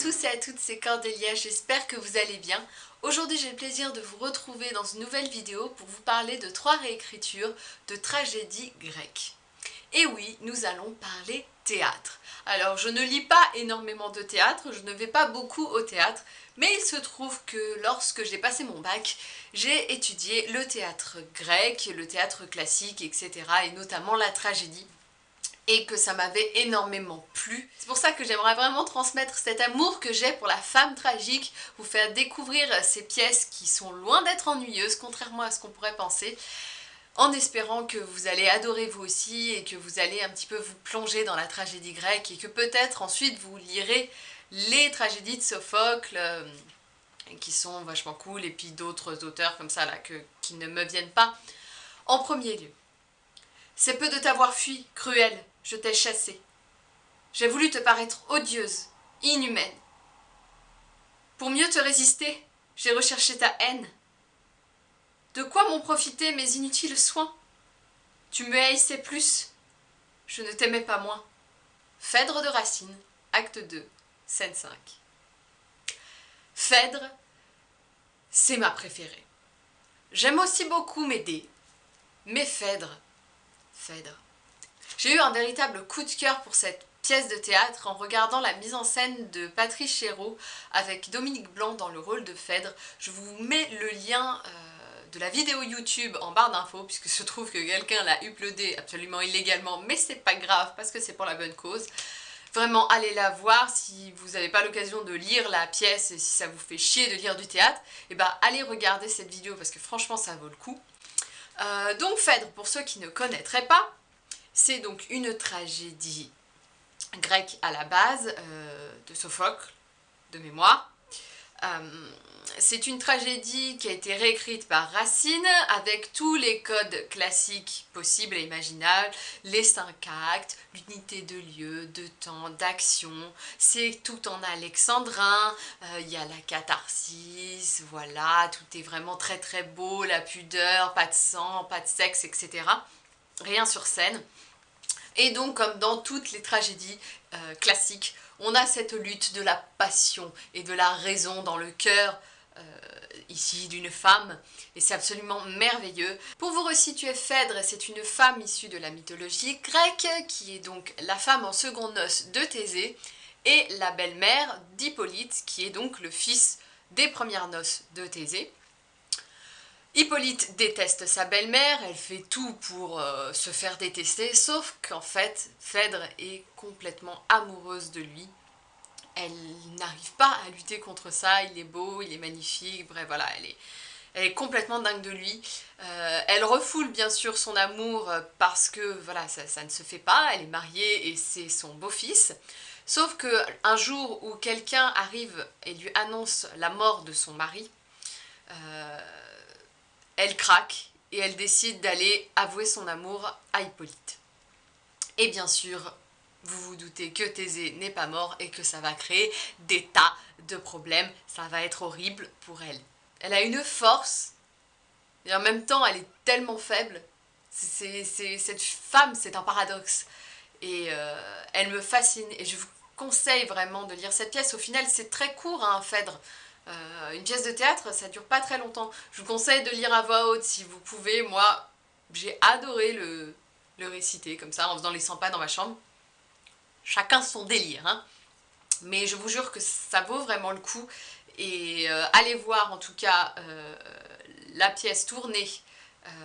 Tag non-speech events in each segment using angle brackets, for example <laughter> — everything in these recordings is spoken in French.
tous et à toutes, c'est Cordélia, j'espère que vous allez bien. Aujourd'hui j'ai le plaisir de vous retrouver dans une nouvelle vidéo pour vous parler de trois réécritures de tragédies grecques. Et oui, nous allons parler théâtre. Alors je ne lis pas énormément de théâtre, je ne vais pas beaucoup au théâtre, mais il se trouve que lorsque j'ai passé mon bac, j'ai étudié le théâtre grec, le théâtre classique, etc. et notamment la tragédie et que ça m'avait énormément plu. C'est pour ça que j'aimerais vraiment transmettre cet amour que j'ai pour la femme tragique, vous faire découvrir ces pièces qui sont loin d'être ennuyeuses, contrairement à ce qu'on pourrait penser, en espérant que vous allez adorer vous aussi et que vous allez un petit peu vous plonger dans la tragédie grecque et que peut-être ensuite vous lirez les tragédies de Sophocle euh, qui sont vachement cool et puis d'autres auteurs comme ça là que, qui ne me viennent pas en premier lieu. C'est peu de t'avoir fui, cruel, je t'ai chassé. J'ai voulu te paraître odieuse, inhumaine. Pour mieux te résister, j'ai recherché ta haine. De quoi m'ont profité mes inutiles soins? Tu me haïssais plus, je ne t'aimais pas moins. Phèdre de Racine, acte 2, scène 5. Phèdre, c'est ma préférée. J'aime aussi beaucoup Médée, mais Phèdre, Phèdre, j'ai eu un véritable coup de cœur pour cette pièce de théâtre en regardant la mise en scène de Patrice Chéreau avec Dominique Blanc dans le rôle de Phèdre. Je vous mets le lien euh, de la vidéo YouTube en barre d'infos puisque se trouve que quelqu'un l'a uploadé absolument illégalement mais c'est pas grave parce que c'est pour la bonne cause. Vraiment, allez la voir si vous n'avez pas l'occasion de lire la pièce et si ça vous fait chier de lire du théâtre, et eh ben allez regarder cette vidéo parce que franchement ça vaut le coup. Euh, donc Phèdre, pour ceux qui ne connaîtraient pas, c'est donc une tragédie grecque à la base euh, de Sophocle, de mémoire. Euh, c'est une tragédie qui a été réécrite par Racine avec tous les codes classiques possibles et imaginables, les cinq actes, l'unité de lieu, de temps, d'action, c'est tout en alexandrin, euh, il y a la catharsis, voilà, tout est vraiment très très beau, la pudeur, pas de sang, pas de sexe, etc. Rien sur scène. Et donc, comme dans toutes les tragédies euh, classiques, on a cette lutte de la passion et de la raison dans le cœur euh, ici d'une femme et c'est absolument merveilleux. Pour vous resituer, Phèdre, c'est une femme issue de la mythologie grecque qui est donc la femme en seconde noce de Thésée et la belle-mère d'Hippolyte qui est donc le fils des premières noces de Thésée. Hippolyte déteste sa belle-mère, elle fait tout pour euh, se faire détester, sauf qu'en fait, Phèdre est complètement amoureuse de lui. Elle n'arrive pas à lutter contre ça, il est beau, il est magnifique, bref voilà, elle est, elle est complètement dingue de lui. Euh, elle refoule bien sûr son amour parce que voilà, ça, ça, ne se fait pas, elle est mariée et c'est son beau-fils. Sauf que un jour où quelqu'un arrive et lui annonce la mort de son mari, euh, elle craque et elle décide d'aller avouer son amour à Hippolyte. Et bien sûr, vous vous doutez que Thésée n'est pas mort et que ça va créer des tas de problèmes. Ça va être horrible pour elle. Elle a une force et en même temps elle est tellement faible. C'est cette femme, c'est un paradoxe. Et euh, elle me fascine et je vous conseille vraiment de lire cette pièce. Au final, c'est très court, hein, Phèdre. Euh, une pièce de théâtre, ça dure pas très longtemps. Je vous conseille de lire à voix haute si vous pouvez. Moi, j'ai adoré le, réciter comme ça, en faisant les 100 pas dans ma chambre. Chacun son délire, hein. Mais je vous jure que ça vaut vraiment le coup. Et euh, allez voir en tout cas euh, la pièce tournée,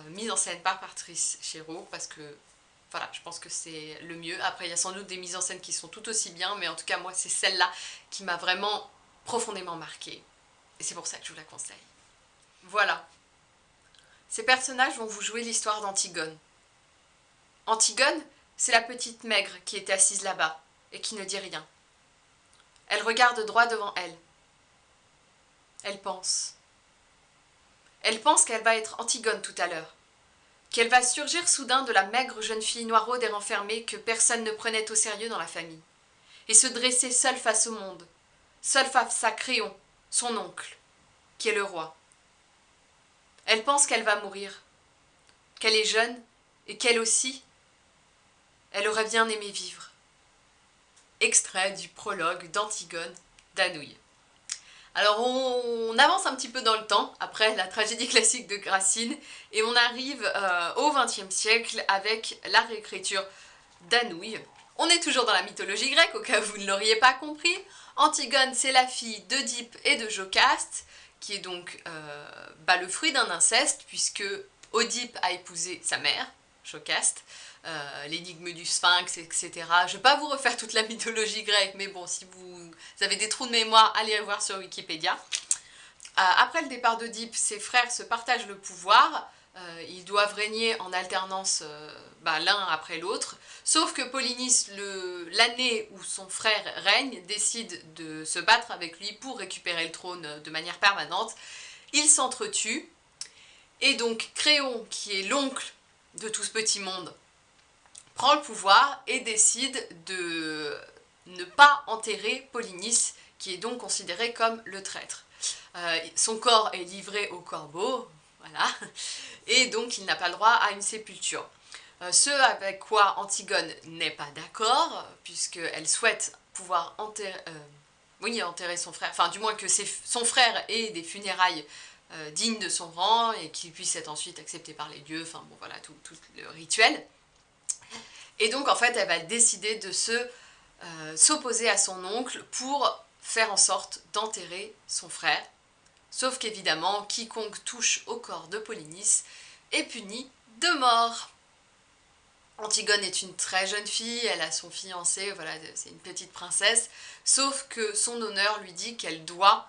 mise en scène par Patrice Chéreau, parce que voilà, je pense que c'est le mieux. Après, il y a sans doute des mises en scène qui sont tout aussi bien, mais en tout cas, moi, c'est celle-là qui m'a vraiment profondément marquée. Et c'est pour ça que je vous la conseille. Voilà. Ces personnages vont vous jouer l'histoire d'Antigone. Antigone, c'est la petite maigre qui était assise là-bas et qui ne dit rien. Elle regarde droit devant elle. Elle pense. Elle pense qu'elle va être Antigone tout à l'heure, qu'elle va surgir soudain de la maigre jeune fille noiraude et renfermée que personne ne prenait au sérieux dans la famille, et se dresser seule face au monde, seule face à Créon, son oncle, qui est le roi. Elle pense qu'elle va mourir, qu'elle est jeune et qu'elle aussi, elle aurait bien aimé vivre. Extrait du prologue d'Antigone d'Anouilh. Alors on, avance un petit peu dans le temps, après la tragédie classique de Gracine, et on arrive euh, au XXe siècle avec la réécriture d'Anouilh. On est toujours dans la mythologie grecque, au cas où vous ne l'auriez pas compris. Antigone, c'est la fille d'Oedipe et de Jocaste, qui est donc euh, bah, le fruit d'un inceste, puisque Oedipe a épousé sa mère, Jocaste, euh, l'énigme du sphinx, etc. Je ne vais pas vous refaire toute la mythologie grecque, mais bon, si vous avez des trous de mémoire, allez voir sur Wikipédia. Euh, après le départ d'Oedipe, ses frères se partagent le pouvoir, ils doivent régner en alternance bah, l'un après l'autre, sauf que Polynice, l'année où son frère règne, décide de se battre avec lui pour récupérer le trône de manière permanente. Ils s'entretuent, et donc Créon, qui est l'oncle de tout ce petit monde, prend le pouvoir et décide de ne pas enterrer Polynice, qui est donc considéré comme le traître. Euh, son corps est livré au corbeau, et donc il n'a pas le droit à une sépulture. Euh, ce avec quoi Antigone n'est pas d'accord, puisqu'elle souhaite pouvoir enterrer, euh, enterrer son frère, enfin du moins que son frère ait des funérailles dignes de son rang et qu'il puisse être ensuite accepté par les dieux, enfin bon voilà, tout le rituel. Et donc en fait elle va décider de se euh, s'opposer à son oncle pour faire en sorte d'enterrer son frère. Sauf qu'évidemment, quiconque touche au corps de Polynice est puni de mort. Antigone est une très jeune fille, elle a son fiancé, voilà, c'est une petite princesse, sauf que son honneur lui dit qu'elle doit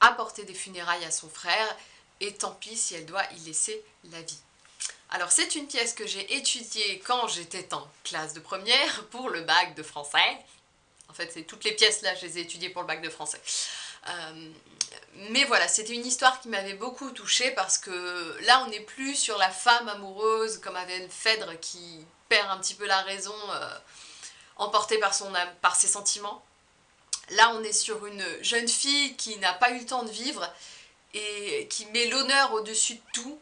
apporter des funérailles à son frère, et tant pis si elle doit y laisser la vie. Alors c'est une pièce que j'ai étudiée quand j'étais en classe de première pour le bac de français. En fait, c'est toutes les pièces là, je les ai étudiées pour le bac de français. Euh, mais voilà, c'était une histoire qui m'avait beaucoup touchée parce que là, on n'est plus sur la femme amoureuse comme avait Phèdre qui perd un petit peu la raison, euh, emportée par, son par ses sentiments. Là, on est sur une jeune fille qui n'a pas eu le temps de vivre et qui met l'honneur au-dessus de tout.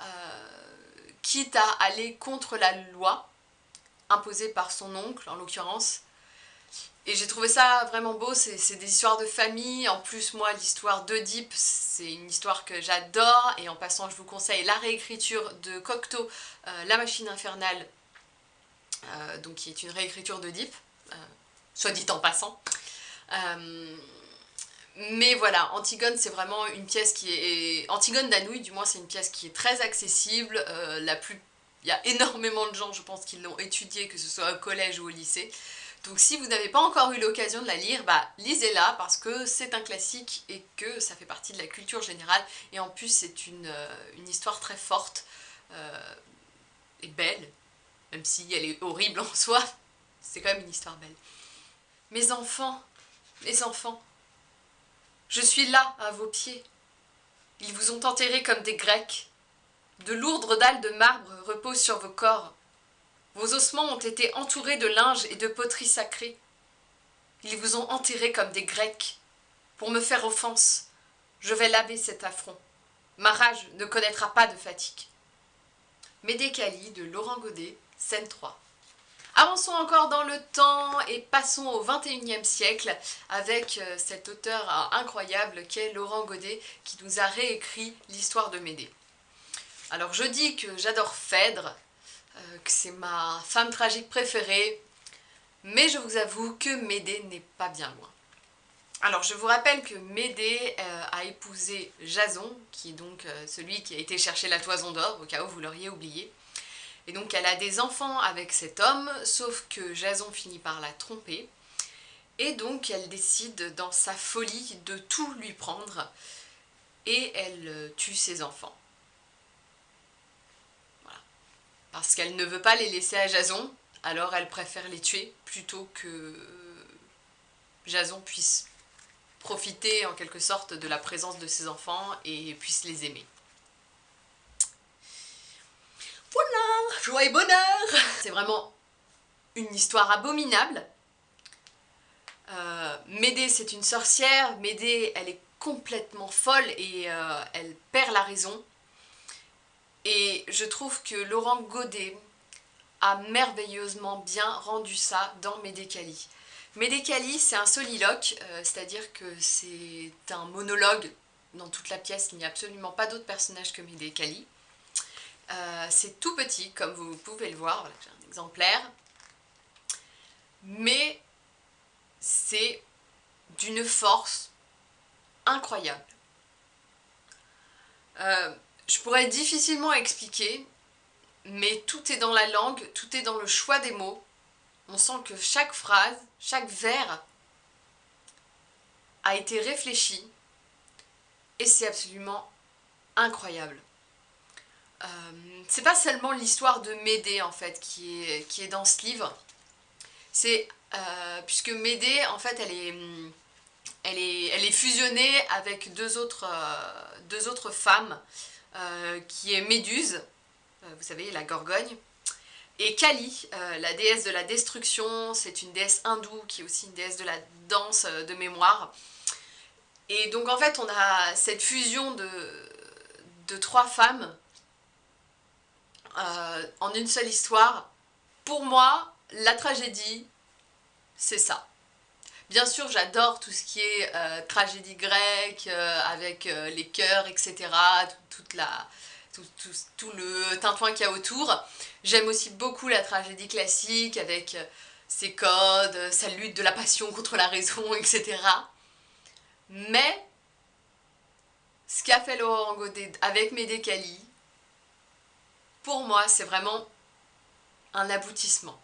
Euh, quitte à aller contre la loi imposée par son oncle en l'occurrence. Et j'ai trouvé ça vraiment beau, c'est des histoires de famille, en plus moi l'histoire d'Oedipe c'est une histoire que j'adore et en passant je vous conseille la réécriture de Cocteau, euh, La machine infernale, euh, donc qui est une réécriture d'Oedipe, euh, soit dit en passant. Mais voilà, Antigone c'est vraiment une pièce qui est... Antigone d'Anouilh du moins c'est une pièce qui est très accessible, la il y a énormément de gens je pense qui l'ont étudiée, que ce soit au collège ou au lycée. Donc si vous n'avez pas encore eu l'occasion de la lire, bah lisez-la parce que c'est un classique et que ça fait partie de la culture générale et en plus c'est une, euh, histoire très forte euh, et belle, même si elle est horrible <laughs> en soi, c'est quand même une histoire belle. Mes enfants, mes enfants, je suis là, à vos pieds. Ils vous ont enterrés comme des Grecs. De lourdes dalles de marbre reposent sur vos corps. Vos ossements ont été entourés de linge et de poteries sacrées. Ils vous ont enterrés comme des Grecs. Pour me faire offense, je vais laver cet affront. Ma rage ne connaîtra pas de fatigue. Médécali de Laurent Godet, scène 3. Avançons encore dans le temps et passons au 21e siècle avec euh, cet auteur euh, incroyable qu'est Laurent Godet qui nous a réécrit l'histoire de Médée. Alors je dis que j'adore Phèdre, que c'est ma femme tragique préférée, mais je vous avoue que Médée n'est pas bien loin. Alors je vous rappelle que Médée a épousé Jason, qui est donc celui qui a été chercher la toison d'or, au cas où vous l'auriez oublié. Et donc elle a des enfants avec cet homme, sauf que Jason finit par la tromper. Et donc elle décide dans sa folie de tout lui prendre et elle euh, tue ses enfants. Voilà. Parce qu'elle ne veut pas les laisser à Jason, alors elle préfère les tuer plutôt que Jason puisse profiter en quelque sorte de la présence de ses enfants et puisse les aimer. Voilà, joie et bonheur C'est vraiment une histoire abominable. Euh, Médée, c'est une sorcière. Médée, elle est complètement folle et euh, elle perd la raison. Et je trouve que Laurent Godet a merveilleusement bien rendu ça dans Médée Cali. Médécali, c'est un soliloque, euh, c'est-à-dire que c'est un monologue dans toute la pièce, il n'y a absolument pas d'autre personnage que Médécali. Euh, c'est tout petit, comme vous pouvez le voir, voilà, j'ai un exemplaire. Mais c'est d'une force incroyable. Euh, je pourrais difficilement expliquer, mais tout est dans la langue, tout est dans le choix des mots. On sent que chaque phrase, chaque vers a été réfléchi et c'est absolument incroyable. Euh, c'est pas seulement l'histoire de Médée en fait qui est, dans ce livre, c'est euh, puisque Médée en fait elle est, elle est, elle est fusionnée avec deux autres, euh, deux autres femmes qui est Méduse, vous savez la Gorgogne, et Kali, la déesse de la destruction, c'est une déesse hindoue qui est aussi une déesse de la danse de mémoire. Et donc en fait on a cette fusion de, trois femmes euh, en une seule histoire. Pour moi, la tragédie, c'est ça. Bien sûr, j'adore tout ce qui est euh, tragédie grecque, euh, avec les chœurs, etc., toute la, tout, tout, le tintouin qu'il y a autour. J'aime aussi beaucoup la tragédie classique, avec ses codes, sa lutte de la passion contre la raison, etc. Mais, ce qu'a fait Laurent Godet avec Médécali, pour moi, c'est vraiment un aboutissement.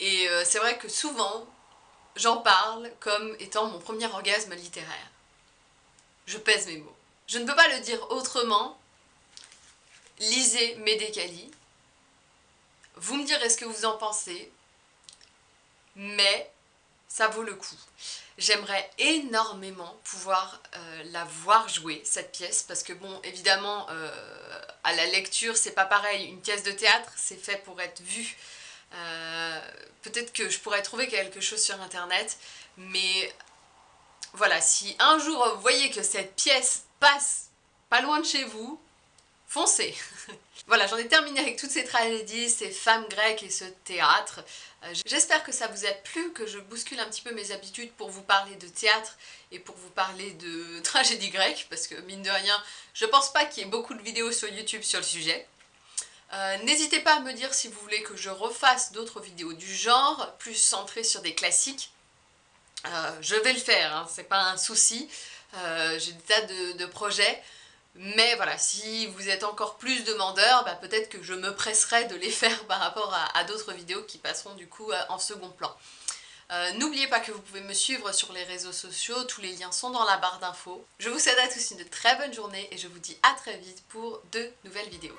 Et euh, c'est vrai que souvent, j'en parle comme étant mon premier orgasme littéraire. Je pèse mes mots. Je ne peux pas le dire autrement. Lisez Médécali. Vous me direz ce que vous en pensez. Mais ça vaut le coup. J'aimerais énormément pouvoir euh, la voir jouer, cette pièce, parce que bon, évidemment, euh, à la lecture, c'est pas pareil. Une pièce de théâtre, c'est fait pour être vue. Euh, peut-être que je pourrais trouver quelque chose sur internet, mais voilà, si un jour vous voyez que cette pièce passe pas loin de chez vous, foncez <laughs> Voilà, j'en ai terminé avec toutes ces tragédies, ces femmes grecques et ce théâtre. Euh, j'espère que ça vous a plu, que je bouscule un petit peu mes habitudes pour vous parler de théâtre et pour vous parler de <laughs> tragédie grecque, parce que mine de rien, je pense pas qu'il y ait beaucoup de vidéos sur YouTube sur le sujet. Euh, n'hésitez pas à me dire si vous voulez que je refasse d'autres vidéos du genre, plus centrées sur des classiques. Euh, je vais le faire, hein, c'est pas un souci. J'ai des tas de projets. Mais voilà, si vous êtes encore plus demandeur, bah, peut-être que je me presserai de les <laughs> faire par rapport à, d'autres vidéos qui passeront du coup euh, en second plan. Euh, n'oubliez pas que vous pouvez me suivre sur les réseaux sociaux, tous les liens sont dans la barre d'infos. Je vous souhaite à tous une très bonne journée et je vous dis à très vite pour de nouvelles vidéos.